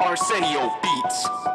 Arsenio Beats.